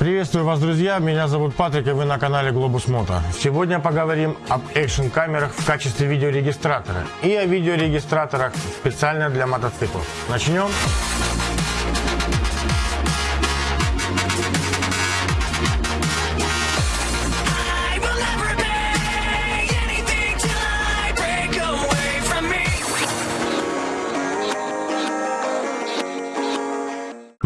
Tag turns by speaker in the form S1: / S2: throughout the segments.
S1: Приветствую вас, друзья! Меня зовут Патрик, и вы на канале Globus Moto. Сегодня поговорим об экшн-камерах в качестве видеорегистратора и о видеорегистраторах специально для мотоциклов. Начнем!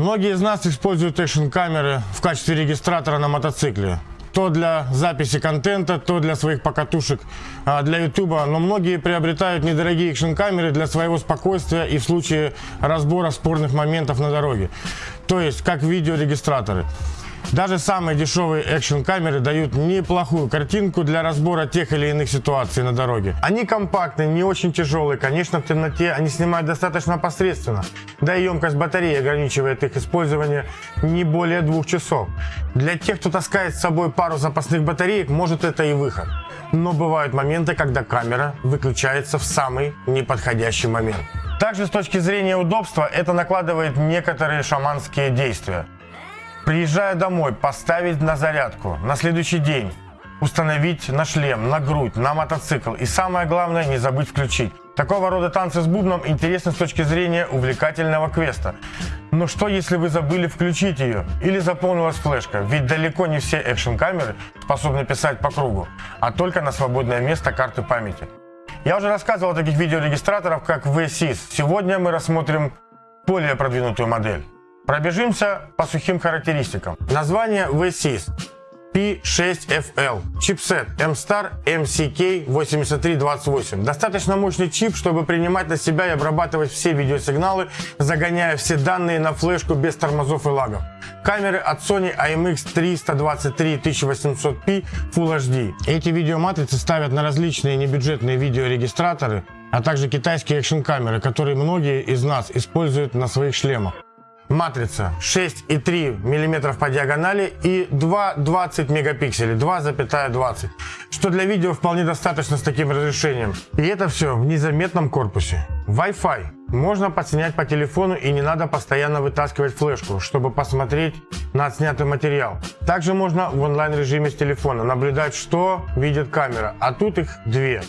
S1: Многие из нас используют экшн-камеры в качестве регистратора на мотоцикле. То для записи контента, то для своих покатушек а, для ютуба. Но многие приобретают недорогие экшн-камеры для своего спокойствия и в случае разбора спорных моментов на дороге. То есть как видеорегистраторы. Даже самые дешевые экшн-камеры дают неплохую картинку для разбора тех или иных ситуаций на дороге. Они компактные, не очень тяжелые, конечно в темноте они снимают достаточно посредственно. Да и емкость батареи ограничивает их использование не более двух часов. Для тех, кто таскает с собой пару запасных батареек, может это и выход. Но бывают моменты, когда камера выключается в самый неподходящий момент. Также с точки зрения удобства это накладывает некоторые шаманские действия. Приезжая домой, поставить на зарядку. На следующий день установить на шлем, на грудь, на мотоцикл. И самое главное, не забыть включить. Такого рода танцы с бубном интересны с точки зрения увлекательного квеста. Но что если вы забыли включить ее или заполнилась флешка? Ведь далеко не все экшн-камеры способны писать по кругу, а только на свободное место карты памяти. Я уже рассказывал о таких видеорегистраторах, как VSys. Сегодня мы рассмотрим более продвинутую модель. Пробежимся по сухим характеристикам. Название VSys. P6FL. Чипсет M-Star MCK8328. Достаточно мощный чип, чтобы принимать на себя и обрабатывать все видеосигналы, загоняя все данные на флешку без тормозов и лагов. Камеры от Sony IMX 323 1800p Full HD. Эти видеоматрицы ставят на различные небюджетные видеорегистраторы, а также китайские экшн-камеры, которые многие из нас используют на своих шлемах. Матрица 6,3 мм по диагонали и 2,20 мегапикселей, 2,20, что для видео вполне достаточно с таким разрешением. И это все в незаметном корпусе. Wi-Fi. Можно подснять по телефону и не надо постоянно вытаскивать флешку, чтобы посмотреть на отснятый материал. Также можно в онлайн режиме с телефона наблюдать, что видит камера, а тут их две.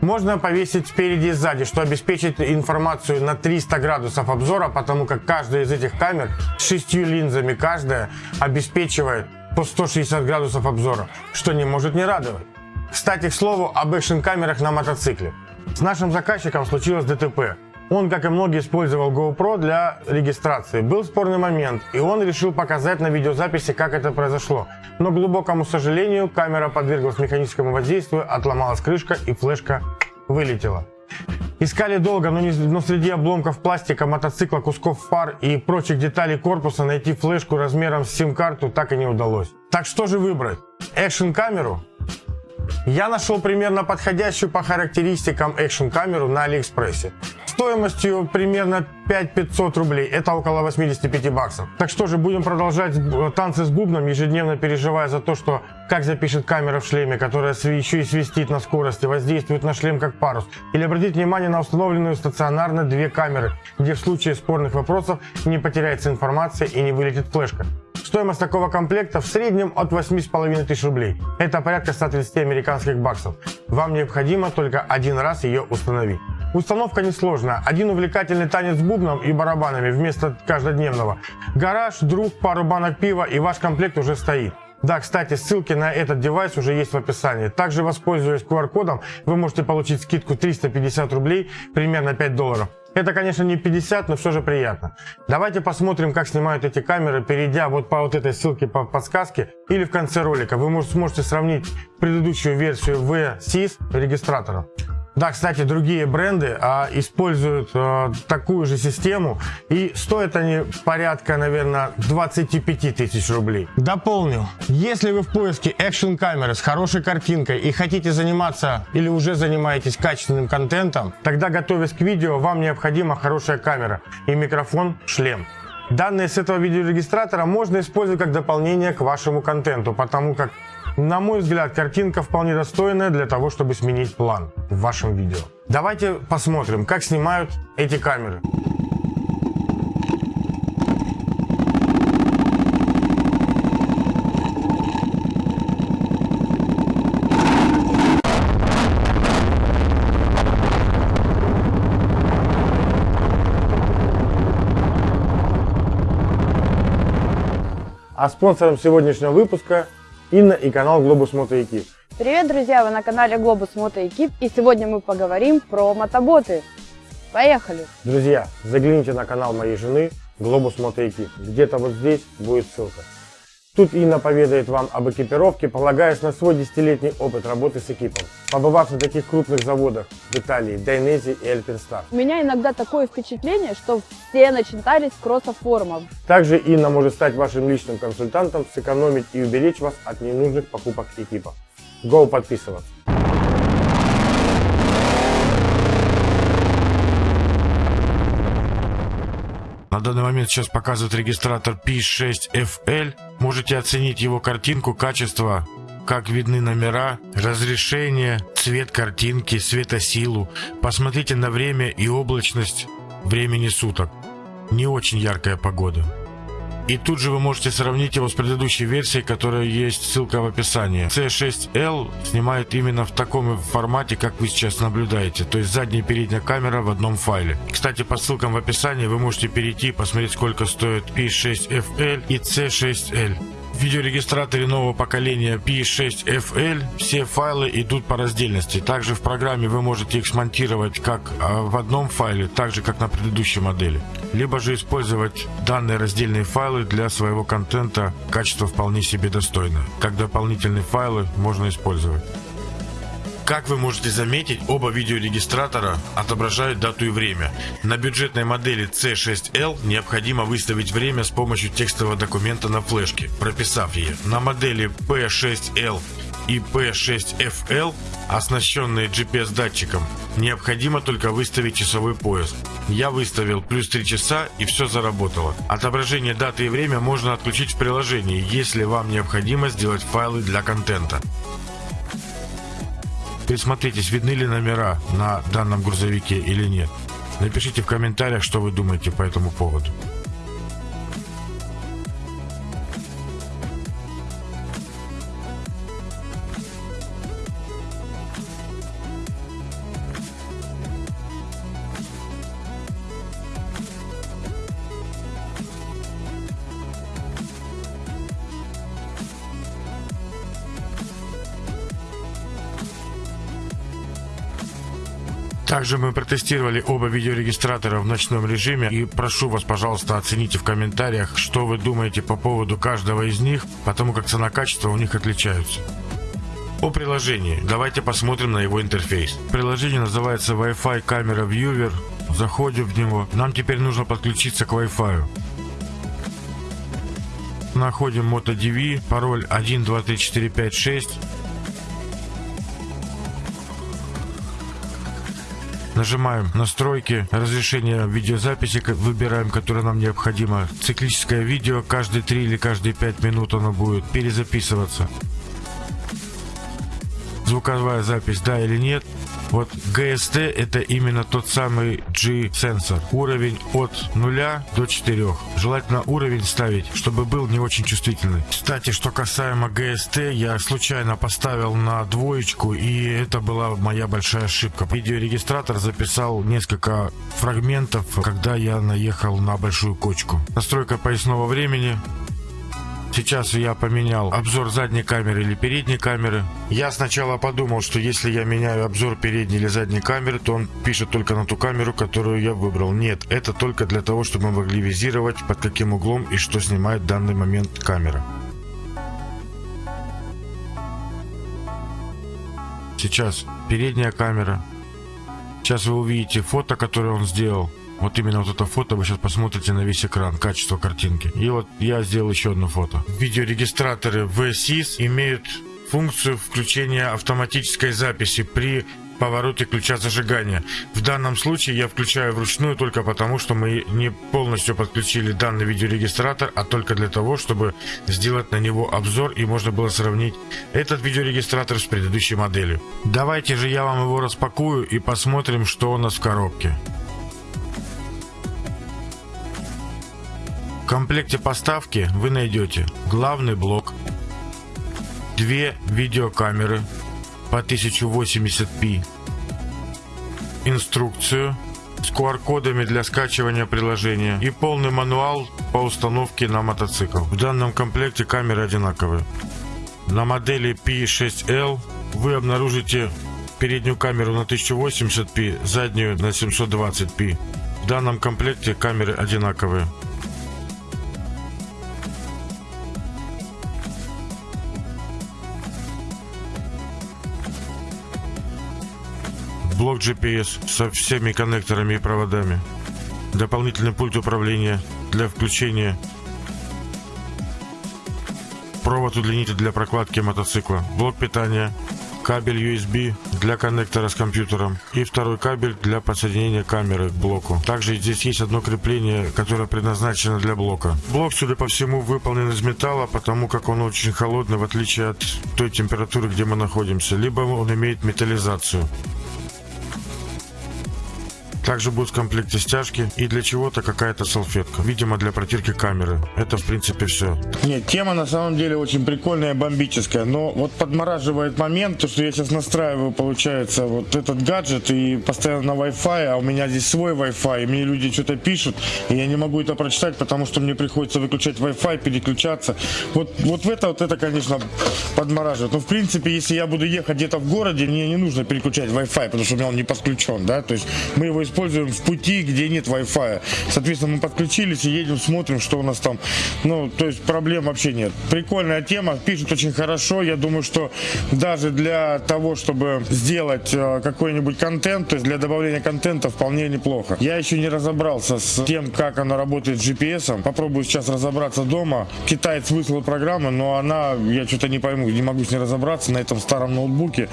S1: Можно повесить спереди и сзади, что обеспечит информацию на 300 градусов обзора, потому как каждая из этих камер с шестью линзами каждая обеспечивает по 160 градусов обзора, что не может не радовать. Кстати, к слову об экшн-камерах на мотоцикле. С нашим заказчиком случилось ДТП. Он, как и многие, использовал GoPro для регистрации. Был спорный момент, и он решил показать на видеозаписи, как это произошло. Но, к глубокому сожалению, камера подверглась механическому воздействию, отломалась крышка и флешка вылетела. Искали долго, но, не, но среди обломков пластика, мотоцикла, кусков фар и прочих деталей корпуса найти флешку размером с сим-карту так и не удалось. Так что же выбрать? Экшн-камеру? Я нашел примерно подходящую по характеристикам экшн-камеру на Алиэкспрессе. Стоимостью примерно 5500 рублей, это около 85 баксов. Так что же, будем продолжать танцы с бубном, ежедневно переживая за то, что как запишет камера в шлеме, которая еще и свистит на скорости, воздействует на шлем как парус. Или обратить внимание на установленную стационарно две камеры, где в случае спорных вопросов не потеряется информация и не вылетит флешка. Стоимость такого комплекта в среднем от 8,5 тысяч рублей. Это порядка 130 американских баксов. Вам необходимо только один раз ее установить. Установка несложная. Один увлекательный танец с бубном и барабанами вместо каждодневного. Гараж, друг, пару банок пива и ваш комплект уже стоит. Да, кстати, ссылки на этот девайс уже есть в описании. Также, воспользуясь QR-кодом, вы можете получить скидку 350 рублей, примерно 5 долларов. Это, конечно, не 50, но все же приятно. Давайте посмотрим, как снимают эти камеры, перейдя вот по вот этой ссылке по подсказке или в конце ролика. Вы можете, сможете сравнить предыдущую версию V-SIS регистратора. Да, кстати, другие бренды а, используют а, такую же систему и стоят они порядка, наверное, 25 тысяч рублей. Дополню, если вы в поиске экшн-камеры с хорошей картинкой и хотите заниматься или уже занимаетесь качественным контентом, тогда готовясь к видео, вам необходима хорошая камера и микрофон, шлем. Данные с этого видеорегистратора можно использовать как дополнение к вашему контенту, потому как на мой взгляд, картинка вполне достойная для того, чтобы сменить план в вашем видео. Давайте посмотрим, как снимают эти камеры. А спонсором сегодняшнего выпуска Инна и канал Moto Ekip.
S2: Привет, друзья! Вы на канале Moto Ekip, и сегодня мы поговорим про мотоботы. Поехали!
S1: Друзья, загляните на канал моей жены Moto Ekip. Где-то вот здесь будет ссылка. Тут Инна поведает вам об экипировке, полагаясь на свой десятилетний опыт работы с экипом, побывав на таких крупных заводах в Италии, Дайнези и Альпинстар.
S2: У меня иногда такое впечатление, что все начитались кроссофорумов.
S1: Также Инна может стать вашим личным консультантом, сэкономить и уберечь вас от ненужных покупок экипа. Go подписываться!
S3: На данный момент сейчас показывает регистратор P6FL. Можете оценить его картинку, качество, как видны номера, разрешение, цвет картинки, светосилу. Посмотрите на время и облачность времени суток. Не очень яркая погода. И тут же вы можете сравнить его с предыдущей версией, которая есть, ссылка в описании. C6L снимает именно в таком формате, как вы сейчас наблюдаете, то есть задняя и передняя камера в одном файле. Кстати, по ссылкам в описании вы можете перейти и посмотреть, сколько стоит P6FL и C6L. Видеорегистраторе нового поколения P6FL все файлы идут по раздельности. Также в программе вы можете их смонтировать как а, в одном файле, так же как на предыдущей модели. Либо же использовать данные раздельные файлы для своего контента. Качество вполне себе достойное. Как дополнительные файлы можно использовать. Как вы можете заметить, оба видеорегистратора отображают дату и время. На бюджетной модели C6L необходимо выставить время с помощью текстового документа на флешке, прописав ее. На модели P6L и P6FL, оснащенные GPS-датчиком, необходимо только выставить часовой пояс. Я выставил плюс 3 часа и все заработало. Отображение даты и время можно отключить в приложении, если вам необходимо сделать файлы для контента. Присмотритесь, видны ли номера на данном грузовике или нет. Напишите в комментариях, что вы думаете по этому поводу. Также мы протестировали оба видеорегистратора в ночном режиме и прошу вас, пожалуйста, оцените в комментариях, что вы думаете по поводу каждого из них, потому как цена-качество у них отличаются. О приложении. Давайте посмотрим на его интерфейс. Приложение называется Wi-Fi камера Viewer. Заходим в него. Нам теперь нужно подключиться к Wi-Fi. Находим MotoDV, пароль 123456. Нажимаем настройки, разрешение видеозаписи, выбираем, которое нам необходимо. Циклическое видео, каждые 3 или каждые 5 минут оно будет перезаписываться. Звуковая запись, да или нет. Вот GST это именно тот самый G-сенсор. Уровень от 0 до 4. Желательно уровень ставить, чтобы был не очень чувствительный. Кстати, что касаемо GST, я случайно поставил на двоечку, и это была моя большая ошибка. Видеорегистратор записал несколько фрагментов, когда я наехал на большую кочку. Настройка поясного времени, Сейчас я поменял обзор задней камеры или передней камеры. Я сначала подумал, что если я меняю обзор передней или задней камеры, то он пишет только на ту камеру, которую я выбрал. Нет, это только для того, чтобы мы могли визировать, под каким углом и что снимает в данный момент камера. Сейчас передняя камера. Сейчас вы увидите фото, которое он сделал. Вот именно вот это фото вы сейчас посмотрите на весь экран, качество картинки. И вот я сделал еще одно фото. Видеорегистраторы VSIS имеют функцию включения автоматической записи при повороте ключа зажигания. В данном случае я включаю вручную только потому, что мы не полностью подключили данный видеорегистратор, а только для того, чтобы сделать на него обзор и можно было сравнить этот видеорегистратор с предыдущей моделью. Давайте же я вам его распакую и посмотрим, что у нас в коробке. Комплекте поставки вы найдете главный блок, две видеокамеры по 1080p, инструкцию, с QR-кодами для скачивания приложения и полный мануал по установке на мотоцикл. В данном комплекте камеры одинаковые. На модели P6L вы обнаружите переднюю камеру на 1080p, заднюю на 720p. В данном комплекте камеры одинаковые. GPS со всеми коннекторами и проводами. Дополнительный пульт управления для включения. Провод удлинитель для прокладки мотоцикла. Блок питания. Кабель USB для коннектора с компьютером. И второй кабель для подсоединения камеры к блоку. Также здесь есть одно крепление, которое предназначено для блока. Блок, судя по всему, выполнен из металла, потому как он очень холодный, в отличие от той температуры, где мы находимся. Либо он имеет металлизацию. Также будет в комплекте стяжки и для чего-то какая-то салфетка. Видимо, для протирки камеры. Это, в принципе, все.
S1: Нет, тема на самом деле очень прикольная, бомбическая. Но вот подмораживает момент, то, что я сейчас настраиваю, получается, вот этот гаджет и постоянно на Wi-Fi, а у меня здесь свой Wi-Fi, и мне люди что-то пишут, и я не могу это прочитать, потому что мне приходится выключать Wi-Fi, переключаться. Вот, вот в это, вот это, конечно, подмораживает. Но, в принципе, если я буду ехать где-то в городе, мне не нужно переключать Wi-Fi, потому что у меня он не подключен, да, то есть мы его используем в пути, где нет Wi-Fi. Соответственно, мы подключились и едем, смотрим, что у нас там. Ну, то есть проблем вообще нет. Прикольная тема, пишут очень хорошо. Я думаю, что даже для того, чтобы сделать э, какой-нибудь контент, то есть для добавления контента вполне неплохо. Я еще не разобрался с тем, как она работает с GPS. Попробую сейчас разобраться дома. Китаец выслал программу, но она, я что-то не пойму, не могу с ней разобраться на этом старом ноутбуке.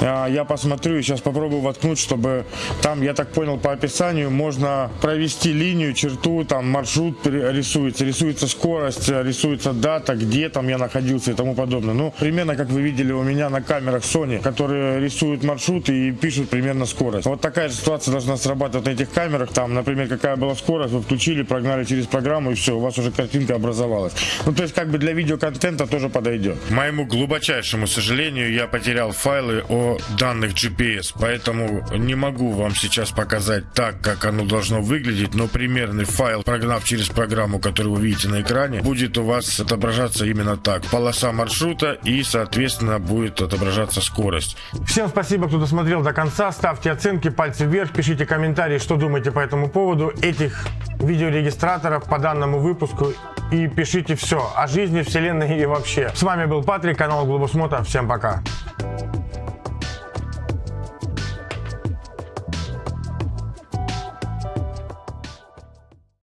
S1: А, Я посмотрю и сейчас попробую воткнуть, чтобы там, я так понял, по описанию можно провести линию, черту, там маршрут рисуется, рисуется скорость, рисуется дата, где там я находился и тому подобное. Ну, примерно, как вы видели у меня на камерах Sony, которые рисуют маршрут и пишут примерно скорость. Вот такая же ситуация должна срабатывать на этих камерах. Там, например, какая была скорость, вы включили, прогнали через программу и все, у вас уже картинка образовалась. Ну, то есть, как бы для видеоконтента тоже подойдет.
S3: Моему глубочайшему сожалению, я потерял файлы о данных GPS, поэтому не могу вам сейчас показать так, как оно должно выглядеть, но примерный файл, прогнав через программу, которую вы видите на экране, будет у вас отображаться именно так. Полоса маршрута и, соответственно, будет отображаться скорость.
S1: Всем спасибо, кто досмотрел до конца. Ставьте оценки, пальцы вверх, пишите комментарии, что думаете по этому поводу этих видеорегистраторов по данному выпуску. И пишите все о жизни, вселенной и вообще. С вами был Патрик, канал Глобусмота. Всем пока.